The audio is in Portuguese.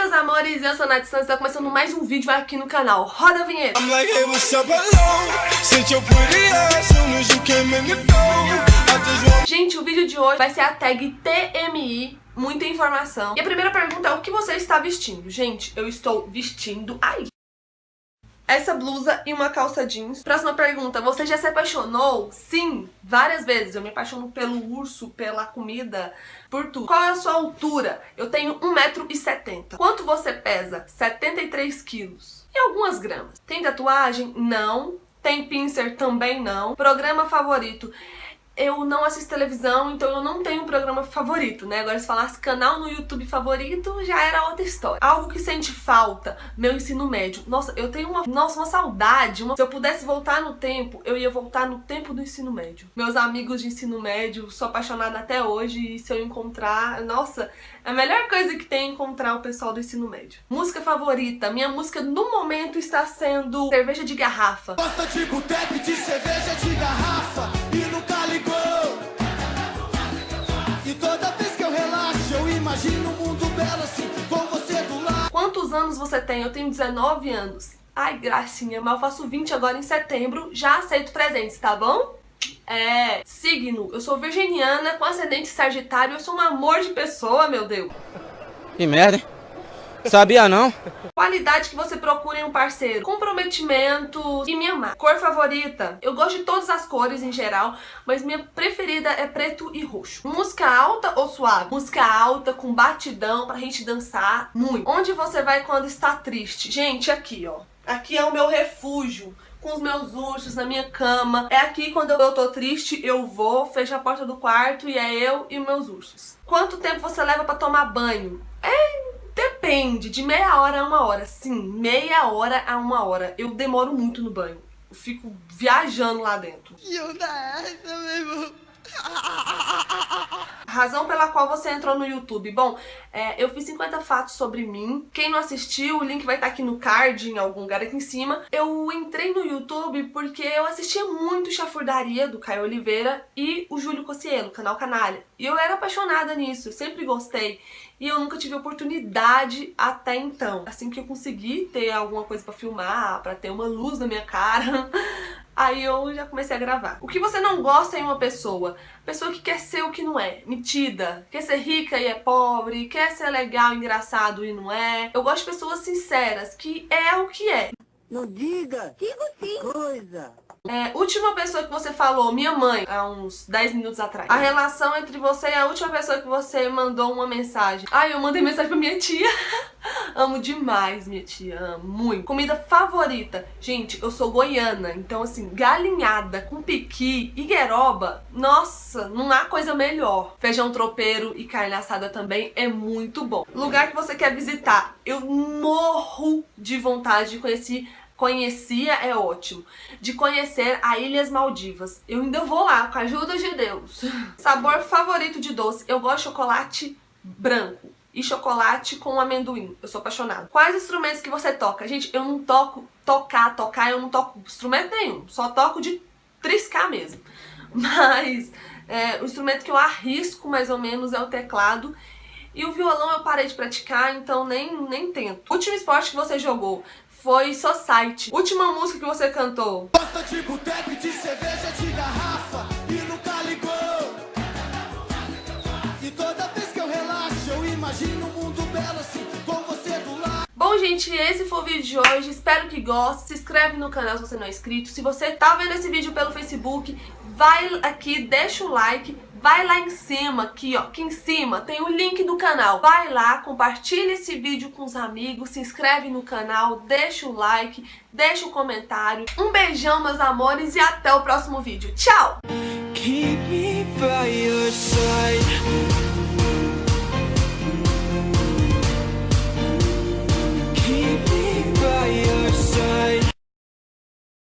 meus amores, eu sou a Nath Santos, tá começando mais um vídeo aqui no canal. Roda a vinheta! Gente, o vídeo de hoje vai ser a tag TMI, muita informação. E a primeira pergunta é o que você está vestindo? Gente, eu estou vestindo... Ai! Essa blusa e uma calça jeans. Próxima pergunta, você já se apaixonou? Sim, várias vezes. Eu me apaixono pelo urso, pela comida, por tudo. Qual é a sua altura? Eu tenho 1,70m. Quanto você pesa? 73 quilos. E algumas gramas. Tem tatuagem? Não. Tem pincer? Também não. Programa favorito? Eu não assisto televisão, então eu não tenho um programa favorito, né? Agora se falasse canal no YouTube favorito, já era outra história. Algo que sente falta, meu ensino médio. Nossa, eu tenho uma, nossa, uma saudade. Uma... Se eu pudesse voltar no tempo, eu ia voltar no tempo do ensino médio. Meus amigos de ensino médio, sou apaixonada até hoje e se eu encontrar, nossa, a melhor coisa que tem é encontrar o pessoal do ensino médio. Música favorita, minha música no momento está sendo Cerveja de Garrafa. Gosta de boteco de cerveja de garrafa e nunca ligou. E toda vez que eu relaxo, eu imagino um mundo belo assim, com você do lado. Quantos anos você tem? Eu tenho 19 anos. Ai, gracinha, mas eu faço 20 agora em setembro, já aceito presentes, tá bom? É, signo, eu sou virginiana com ascendente sagitário, eu sou um amor de pessoa, meu Deus. Que merda, hein? Sabia não? Qualidade que você procura em um parceiro. Comprometimento e me amar. Cor favorita. Eu gosto de todas as cores em geral, mas minha preferida é preto e roxo. Música alta ou suave? Música alta, com batidão, pra gente dançar muito. Onde você vai quando está triste? Gente, aqui, ó. Aqui é o meu refúgio com os meus ursos na minha cama. É aqui quando eu tô triste, eu vou, fecho a porta do quarto e é eu e meus ursos. Quanto tempo você leva pra tomar banho? É... Depende, de meia hora a uma hora. Sim, meia hora a uma hora. Eu demoro muito no banho. Eu fico viajando lá dentro. E eu essa, meu irmão. Razão pela qual você entrou no YouTube. Bom, é, eu fiz 50 fatos sobre mim. Quem não assistiu, o link vai estar aqui no card, em algum lugar aqui em cima. Eu entrei no YouTube porque eu assistia muito Chafurdaria, do Caio Oliveira, e o Júlio Cocielo, canal Canalha. E eu era apaixonada nisso, sempre gostei. E eu nunca tive oportunidade até então. Assim que eu consegui ter alguma coisa pra filmar, pra ter uma luz na minha cara, Aí eu já comecei a gravar. O que você não gosta em uma pessoa? Pessoa que quer ser o que não é, metida, quer ser rica e é pobre, quer ser legal, engraçado e não é. Eu gosto de pessoas sinceras, que é o que é. Não diga! Digo sim! Coisa! É, última pessoa que você falou, minha mãe, há uns 10 minutos atrás. A relação entre você e a última pessoa que você mandou uma mensagem. Ai, eu mandei mensagem pra minha tia. amo demais minha tia, amo muito. Comida favorita. Gente, eu sou goiana, então assim, galinhada com piqui e gueroba, nossa, não há coisa melhor. Feijão tropeiro e carne assada também é muito bom. Lugar que você quer visitar. Eu morro de vontade de conhecer Conhecia é ótimo. De conhecer a Ilhas Maldivas. Eu ainda vou lá, com a ajuda de Deus. Sabor favorito de doce. Eu gosto de chocolate branco e chocolate com amendoim. Eu sou apaixonada. Quais instrumentos que você toca? Gente, eu não toco tocar, tocar, eu não toco instrumento nenhum. Só toco de triscar mesmo. Mas é, o instrumento que eu arrisco mais ou menos é o teclado. E o violão eu parei de praticar, então nem, nem tento. Último esporte que você jogou? foi Society. Última música que você cantou. Gosta de boteco de cerveja de garrafa Bom, gente, esse foi o vídeo de hoje. Espero que goste. Se inscreve no canal se você não é inscrito. Se você tá vendo esse vídeo pelo Facebook, vai aqui, deixa o like vai lá em cima, aqui ó, aqui em cima tem o link do canal. Vai lá, compartilha esse vídeo com os amigos, se inscreve no canal, deixa o like, deixa o comentário. Um beijão, meus amores, e até o próximo vídeo. Tchau!